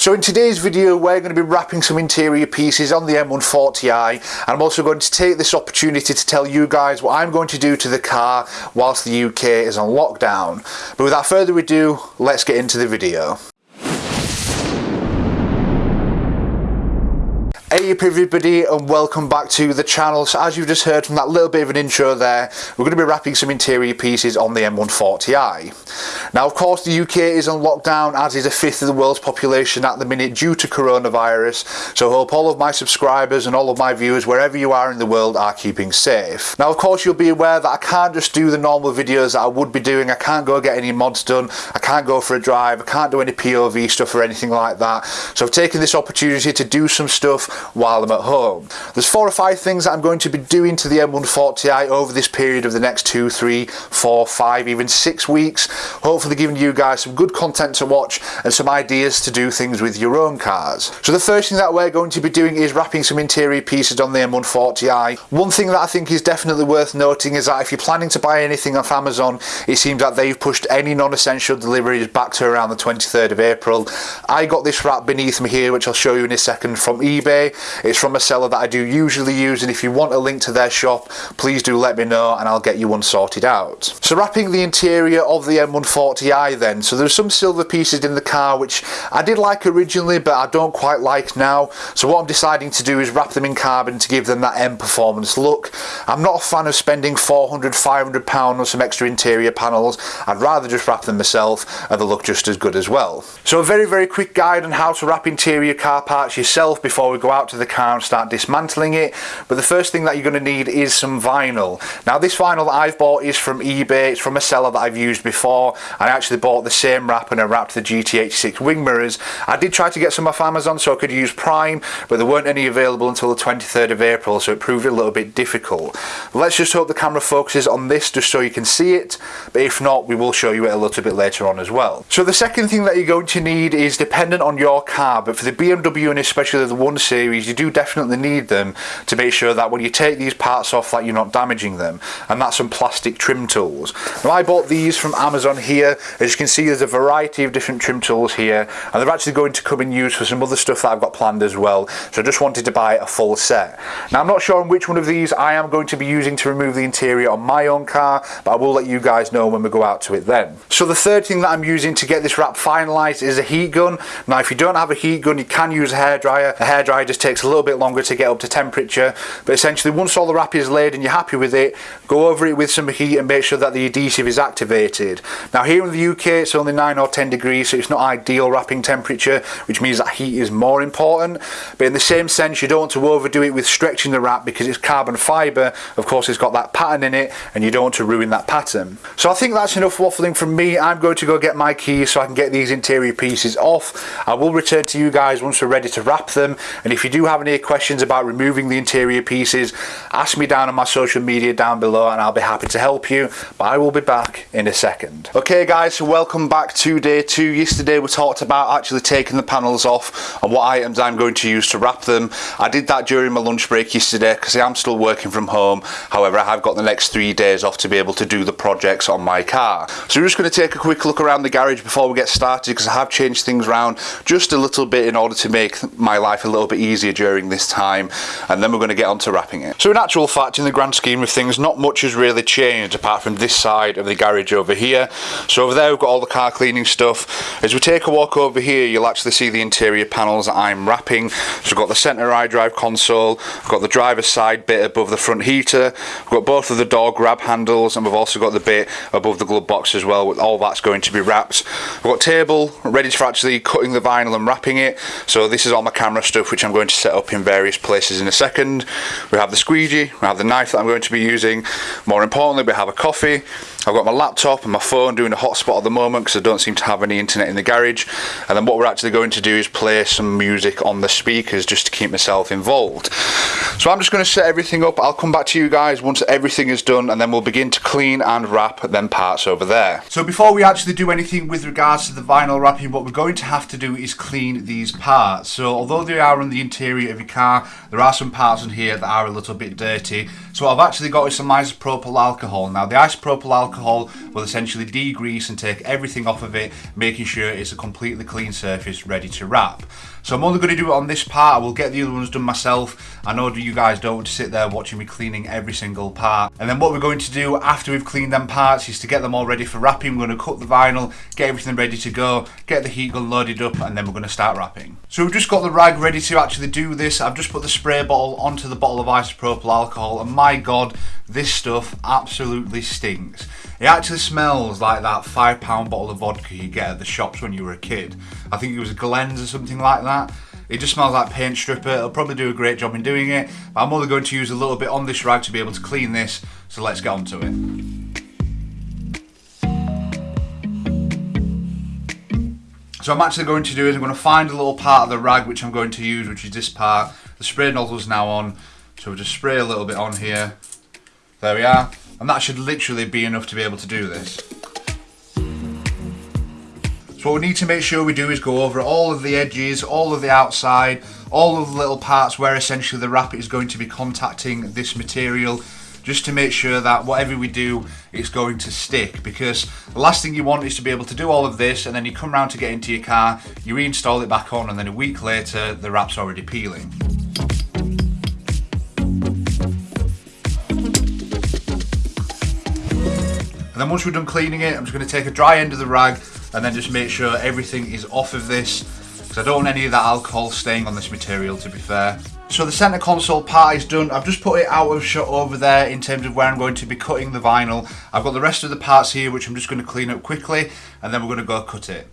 So in today's video we're going to be wrapping some interior pieces on the M140i and I'm also going to take this opportunity to tell you guys what I'm going to do to the car whilst the UK is on lockdown. But without further ado, let's get into the video. Hey up everybody and welcome back to the channel. So as you've just heard from that little bit of an intro there, we're going to be wrapping some interior pieces on the M140i. Now of course the UK is on lockdown as is a fifth of the world's population at the minute due to coronavirus. So I hope all of my subscribers and all of my viewers wherever you are in the world are keeping safe. Now of course you'll be aware that I can't just do the normal videos that I would be doing. I can't go get any mods done. I can't go for a drive. I can't do any POV stuff or anything like that. So I've taken this opportunity to do some stuff while I'm at home. There's four or five things that I'm going to be doing to the M140i over this period of the next two, three, four, five, even six weeks. Hopefully giving you guys some good content to watch and some ideas to do things with your own cars. So the first thing that we're going to be doing is wrapping some interior pieces on the M140i. One thing that I think is definitely worth noting is that if you're planning to buy anything off Amazon, it seems that they've pushed any non-essential deliveries back to around the 23rd of April. I got this wrap beneath me here, which I'll show you in a second from eBay. It's from a seller that I do usually use and if you want a link to their shop please do let me know and I'll get you one sorted out. So wrapping the interior of the M140i then. So there's some silver pieces in the car which I did like originally but I don't quite like now. So what I'm deciding to do is wrap them in carbon to give them that M performance look. I'm not a fan of spending 400 500 pound on some extra interior panels. I'd rather just wrap them myself and they look just as good as well. So a very very quick guide on how to wrap interior car parts yourself before we go out to the car and start dismantling it. But the first thing that you're going to need is some vinyl. Now this vinyl that I've bought is from eBay. It's from a seller that I've used before. I actually bought the same wrap and I wrapped the GT86 wing mirrors. I did try to get some off Amazon so I could use Prime but there weren't any available until the 23rd of April so it proved a little bit difficult. Let's just hope the camera focuses on this just so you can see it but if not we will show you it a little bit later on as well. So the second thing that you're going to need is dependent on your car but for the BMW and especially the 1 Series you do definitely need them to make sure that when you take these parts off that you're not damaging them and that's some plastic trim tools. Now I bought these from Amazon here as you can see there's a variety of different trim tools here and they're actually going to come in use for some other stuff that I've got planned as well so I just wanted to buy a full set. Now I'm not sure on which one of these I am going to be using to remove the interior on my own car but I will let you guys know when we go out to it then. So the third thing that I'm using to get this wrap finalised is a heat gun. Now if you don't have a heat gun you can use a hairdryer. A hairdryer just takes a little bit longer to get up to temperature but essentially once all the wrap is laid and you're happy with it go over it with some heat and make sure that the adhesive is activated. Now here in the UK it's only 9 or 10 degrees so it's not ideal wrapping temperature which means that heat is more important. But in the same sense you don't want to overdo it with stretching the wrap because it's carbon fibre. Of course it's got that pattern in it and you don't want to ruin that pattern. So I think that's enough waffling from me. I'm going to go get my keys so I can get these interior pieces off. I will return to you guys once we're ready to wrap them and if you do have any questions about removing the interior pieces ask me down on my social media down below and I'll be happy to help you but I will be back in a second. Okay guys so welcome back to day two. Yesterday we talked about actually taking the panels off and what items I'm going to use to wrap them. I did that during my lunch break yesterday because I'm still working from home. However I have got the next three days off to be able to do the projects on my car. So we're just going to take a quick look around the garage before we get started because I have changed things around just a little bit in order to make my life a little bit easier during this time and then we're going to get on to wrapping it. So in actual fact in the grand scheme of things not much has really changed apart from this side of the garage over here. So over there we've got all the car cleaning stuff. As we take a walk over here you'll actually see the interior panels that I'm wrapping. So we've got the centre iDrive console, we've got the driver's side bit above the front heater, we've got both of the door grab handles and we've also got the bit above the glove box as well with all that's going to be wrapped. We've got table ready for actually cutting the vinyl and wrapping it. So this is all my camera stuff which I'm going to set up in various places in a second. We have the squeegee, we have the knife that I'm going to be using. More importantly, we have a coffee. I've got my laptop and my phone doing a hotspot at the moment because I don't seem to have any internet in the garage. And then what we're actually going to do is play some music on the speakers just to keep myself involved. So I'm just going to set everything up. I'll come back to you guys once everything is done and then we'll begin to clean and wrap them parts over there. So before we actually do anything with regards to the vinyl wrapping, what we're going to have to do is clean these parts. So although they are on the interior of your car, there are some parts in here that are a little bit dirty. So what I've actually got is some isopropyl alcohol. Now the isopropyl alcohol will essentially degrease and take everything off of it, making sure it's a completely clean surface ready to wrap. So I'm only going to do it on this part. I will get the other ones done myself. I know you guys don't want to sit there watching me cleaning every single part. And then what we're going to do after we've cleaned them parts is to get them all ready for wrapping. We're going to cut the vinyl, get everything ready to go, get the heat gun loaded up, and then we're going to start wrapping. So we've just got the rag ready to actually do this. I've just put the spray bottle onto the bottle of isopropyl alcohol, and my god, this stuff absolutely stinks. It actually smells like that five pound bottle of vodka you get at the shops when you were a kid. I think it was Glen's or something like that. It just smells like paint stripper. It'll probably do a great job in doing it. But I'm only going to use a little bit on this rag to be able to clean this. So let's get on to it. So I'm actually going to do is I'm going to find a little part of the rag which I'm going to use, which is this part. The spray nozzle is now on. So we'll just spray a little bit on here. There we are. And that should literally be enough to be able to do this. So what we need to make sure we do is go over all of the edges, all of the outside, all of the little parts where essentially the wrap is going to be contacting this material just to make sure that whatever we do it's going to stick because the last thing you want is to be able to do all of this and then you come around to get into your car you reinstall it back on and then a week later the wrap's already peeling And then once we're done cleaning it, I'm just going to take a dry end of the rag and then just make sure everything is off of this because I don't want any of that alcohol staying on this material to be fair. So the centre console part is done. I've just put it out of shot over there in terms of where I'm going to be cutting the vinyl. I've got the rest of the parts here which I'm just going to clean up quickly and then we're going to go cut it.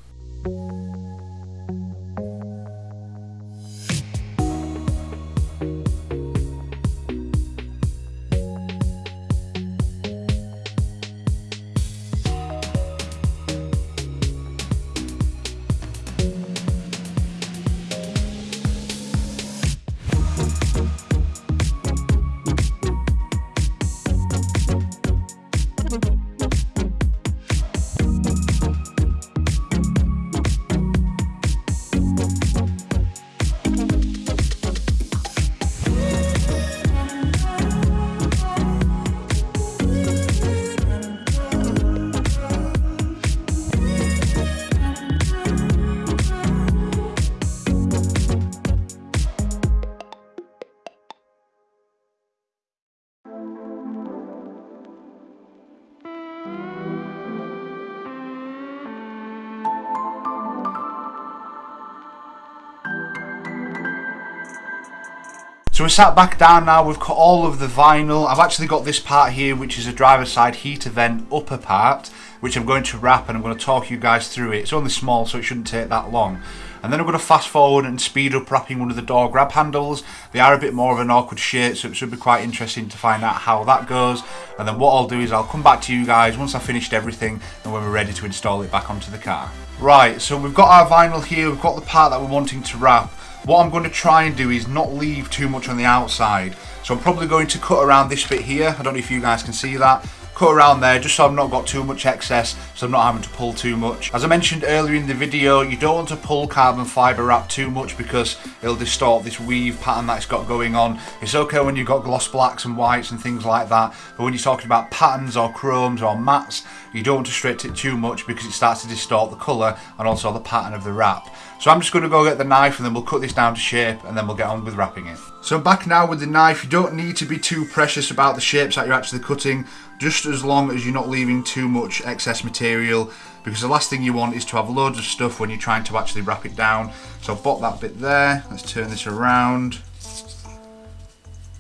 We're sat back down now, we've cut all of the vinyl. I've actually got this part here, which is a driver's side heater vent upper part, which I'm going to wrap and I'm going to talk you guys through it. It's only small, so it shouldn't take that long. And then I'm going to fast forward and speed up wrapping one of the door grab handles. They are a bit more of an awkward shape, so it should be quite interesting to find out how that goes. And then what I'll do is I'll come back to you guys once I've finished everything and when we're ready to install it back onto the car. Right, so we've got our vinyl here, we've got the part that we're wanting to wrap. What I'm going to try and do is not leave too much on the outside. So I'm probably going to cut around this bit here. I don't know if you guys can see that. Cut around there just so I've not got too much excess, so I'm not having to pull too much. As I mentioned earlier in the video, you don't want to pull carbon fibre wrap too much because it'll distort this weave pattern that it's got going on. It's okay when you've got gloss blacks and whites and things like that, but when you're talking about patterns or chromes or mattes, you don't want to stretch it too much because it starts to distort the colour and also the pattern of the wrap. So I'm just going to go get the knife and then we'll cut this down to shape and then we'll get on with wrapping it. So I'm back now with the knife. You don't need to be too precious about the shapes that you're actually cutting, just as long as you're not leaving too much excess material because the last thing you want is to have loads of stuff when you're trying to actually wrap it down. So I've got that bit there. Let's turn this around.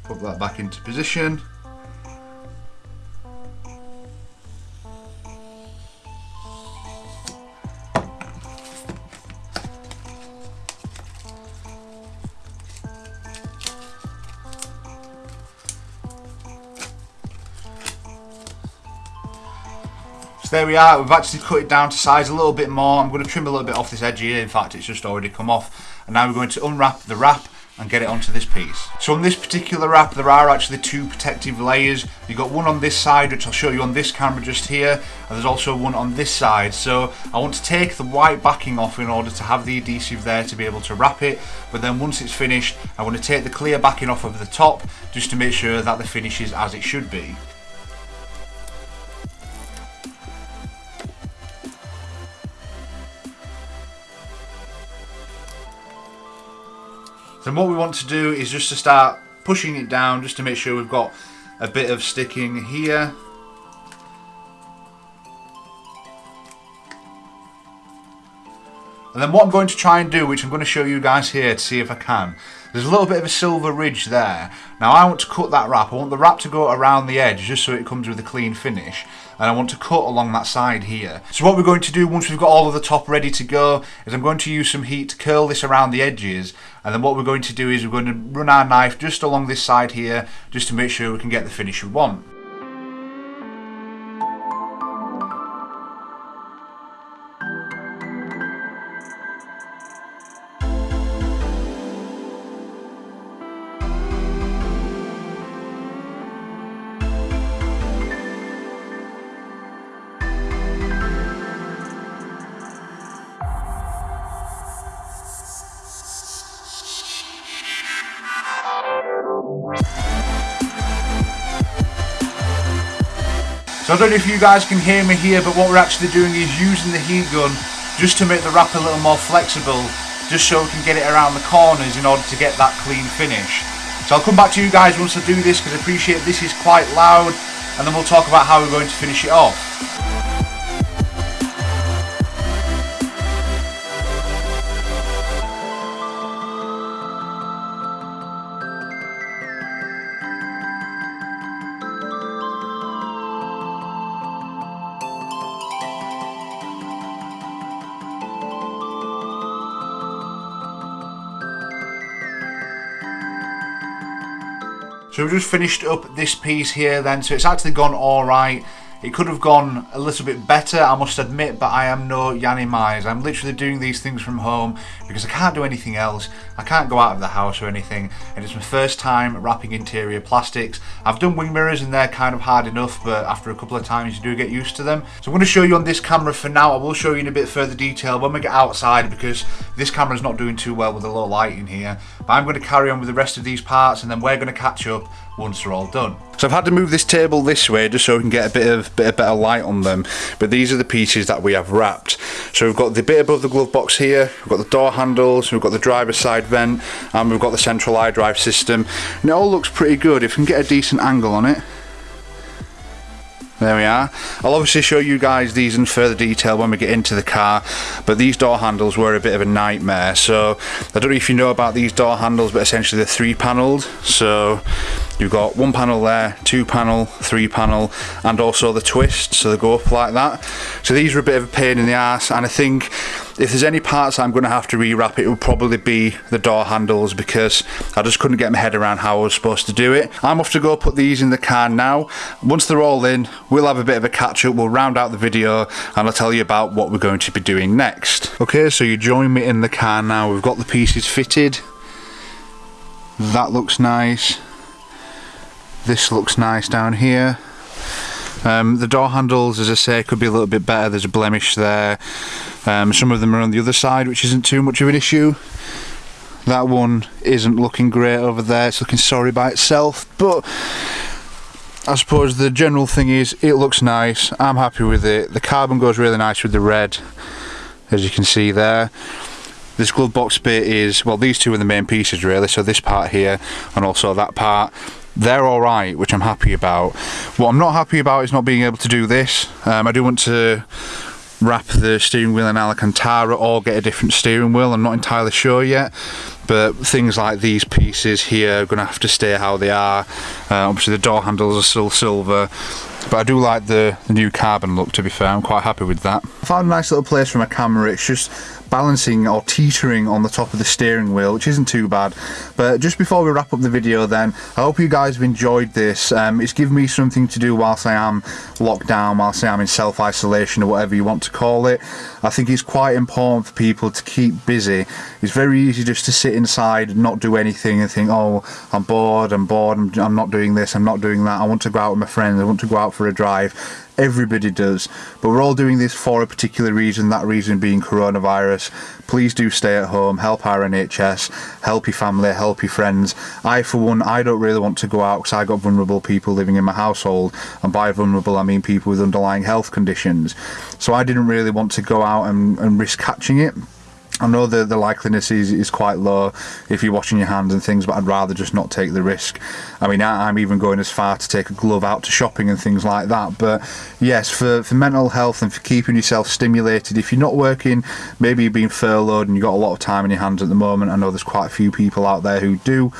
Put that back into position. There we are, we've actually cut it down to size a little bit more. I'm going to trim a little bit off this edge here, in fact it's just already come off. And now we're going to unwrap the wrap and get it onto this piece. So on this particular wrap there are actually two protective layers. You've got one on this side which I'll show you on this camera just here and there's also one on this side. So I want to take the white backing off in order to have the adhesive there to be able to wrap it but then once it's finished I want to take the clear backing off of the top just to make sure that the finish is as it should be. Then what we want to do is just to start pushing it down just to make sure we've got a bit of sticking here. And then what I'm going to try and do, which I'm going to show you guys here to see if I can, there's a little bit of a silver ridge there. Now I want to cut that wrap. I want the wrap to go around the edge just so it comes with a clean finish. And I want to cut along that side here. So what we're going to do once we've got all of the top ready to go is I'm going to use some heat to curl this around the edges. And then what we're going to do is we're going to run our knife just along this side here just to make sure we can get the finish we want. So I don't know if you guys can hear me here, but what we're actually doing is using the heat gun just to make the wrap a little more flexible, just so we can get it around the corners in order to get that clean finish. So I'll come back to you guys once I do this because I appreciate this is quite loud and then we'll talk about how we're going to finish it off. So we've just finished up this piece here then, so it's actually gone alright. It could have gone a little bit better, I must admit, but I am no Yiannimize. I'm literally doing these things from home because I can't do anything else. I can't go out of the house or anything, and it's my first time wrapping interior plastics. I've done wing mirrors and they're kind of hard enough, but after a couple of times you do get used to them. So I'm going to show you on this camera for now. I will show you in a bit further detail when we get outside because this camera's not doing too well with the low light in here. But I'm going to carry on with the rest of these parts and then we're going to catch up once they're all done. So I've had to move this table this way just so we can get a bit of bit of better light on them. But these are the pieces that we have wrapped. So we've got the bit above the glove box here, we've got the door handles, we've got the driver's side vent, and we've got the central iDrive system. And it all looks pretty good if we can get a decent angle on it. There we are. I'll obviously show you guys these in further detail when we get into the car, but these door handles were a bit of a nightmare. So I don't know if you know about these door handles, but essentially they're three panelled. So you've got one panel there, two panel, three panel, and also the twist, so they go up like that. So these are a bit of a pain in the ass, and I think if there's any parts I'm going to have to rewrap, it would probably be the door handles because I just couldn't get my head around how I was supposed to do it. I'm off to go put these in the car now. Once they're all in, we'll have a bit of a catch up, we'll round out the video and I'll tell you about what we're going to be doing next. Okay, so you join me in the car now. We've got the pieces fitted. That looks nice. This looks nice down here. Um, the door handles, as I say, could be a little bit better. There's a blemish there. Um, some of them are on the other side, which isn't too much of an issue. That one isn't looking great over there. It's looking sorry by itself, but I suppose the general thing is it looks nice. I'm happy with it. The carbon goes really nice with the red, as you can see there. This glove box bit is, well, these two are the main pieces really. So this part here and also that part they're all right, which I'm happy about. What I'm not happy about is not being able to do this. Um, I do want to wrap the steering wheel in Alcantara or get a different steering wheel. I'm not entirely sure yet, but things like these pieces here are going to have to stay how they are. Uh, obviously the door handles are still silver, but I do like the, the new carbon look to be fair, I'm quite happy with that. I found a nice little place for my camera, it's just balancing or teetering on the top of the steering wheel, which isn't too bad. But just before we wrap up the video then, I hope you guys have enjoyed this. Um, it's given me something to do whilst I am locked down, whilst I am in self-isolation or whatever you want to call it. I think it's quite important for people to keep busy. It's very easy just to sit inside and not do anything and think, oh, I'm bored, I'm bored, I'm, I'm not doing this, I'm not doing that, I want to go out with my friends, I want to go out for a drive everybody does. But we're all doing this for a particular reason that reason being coronavirus. Please do stay at home help our NHS help your family help your friends. I for one I don't really want to go out because I got vulnerable people living in my household. And by vulnerable I mean people with underlying health conditions. So I didn't really want to go out and, and risk catching it I know the, the likeliness is, is quite low if you're washing your hands and things, but I'd rather just not take the risk. I mean, I, am even going as far to take a glove out to shopping and things like that. But yes, for, for mental health and for keeping yourself stimulated, if you're not working, maybe you've been furloughed and you've got a lot of time in your hands at the moment. I know there's quite a few people out there who do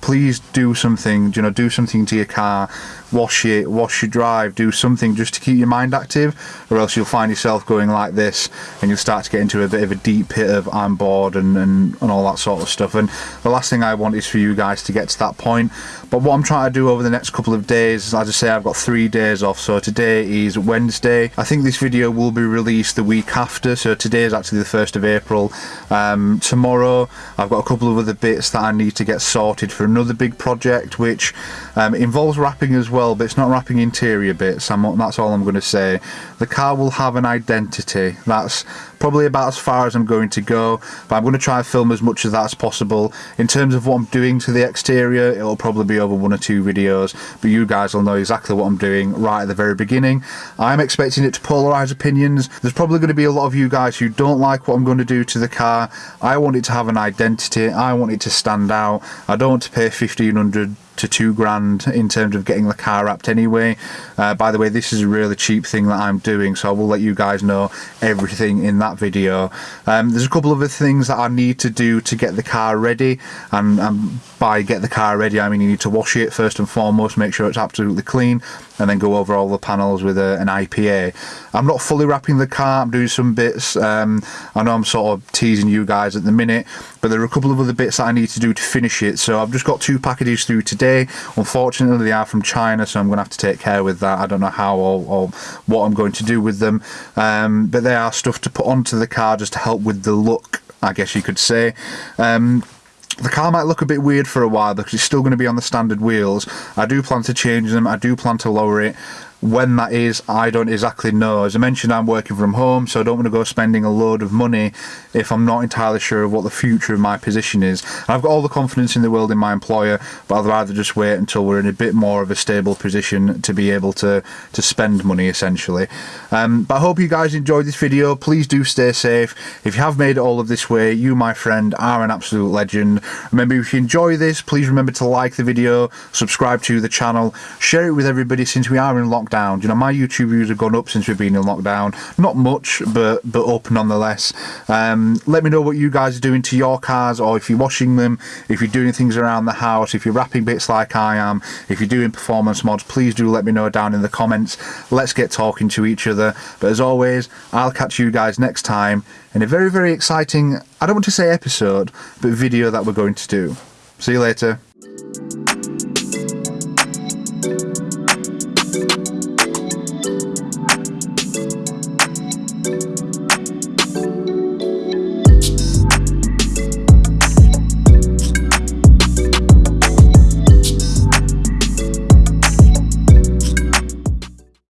please do something you know do something to your car wash it wash your drive do something just to keep your mind active or else you'll find yourself going like this and you'll start to get into a bit of a deep pit of I'm bored and, and, and all that sort of stuff. And the last thing I want is for you guys to get to that point. But what I'm trying to do over the next couple of days as I say I've got three days off. So today is Wednesday. I think this video will be released the week after. So today is actually the 1st of April. Um, tomorrow I've got a couple of other bits that I need to get sorted for another big project which um, involves wrapping as well but it's not wrapping interior bits. I'm, that's all I'm going to say. The car will have an identity. That's probably about as far as I'm going to go but I'm going to try and film as much of that as possible. In terms of what I'm doing to the exterior it'll probably be over one or two videos but you guys will know exactly what I'm doing right at the very beginning. I'm expecting it to polarize opinions. There's probably going to be a lot of you guys who don't like what I'm going to do to the car. I want it to have an identity. I want it to stand out. I don't want to pay 1500 to two grand in terms of getting the car wrapped anyway. Uh, by the way this is a really cheap thing that I'm doing so I will let you guys know everything in that video. Um, there's a couple of other things that I need to do to get the car ready and, and by get the car ready I mean you need to wash it first and foremost make sure it's absolutely clean and then go over all the panels with a, an IPA. I'm not fully wrapping the car, I'm doing some bits. Um, I know I'm sort of teasing you guys at the minute, but there are a couple of other bits that I need to do to finish it. So I've just got two packages through today. Unfortunately, they are from China, so I'm going to have to take care with that. I don't know how or, or what I'm going to do with them, um, but they are stuff to put onto the car just to help with the look I guess you could say. Um, the car might look a bit weird for a while because it's still going to be on the standard wheels. I do plan to change them, I do plan to lower it. When that is, I don't exactly know. As I mentioned, I'm working from home, so I don't want to go spending a load of money if I'm not entirely sure of what the future of my position is. And I've got all the confidence in the world in my employer, but I'd rather just wait until we're in a bit more of a stable position to be able to, to spend money, essentially. Um, but I hope you guys enjoyed this video. Please do stay safe. If you have made it all of this way, you, my friend, are an absolute legend. Remember, if you enjoy this, please remember to like the video, subscribe to the channel, share it with everybody since we are in lockdown lockdown. You know, my YouTube views have gone up since we've been in lockdown. Not much, but but up nonetheless. Um, let me know what you guys are doing to your cars, or if you're washing them, if you're doing things around the house, if you're wrapping bits like I am, if you're doing performance mods, please do let me know down in the comments. Let's get talking to each other. But as always, I'll catch you guys next time in a very, very exciting, I don't want to say episode, but video that we're going to do. See you later.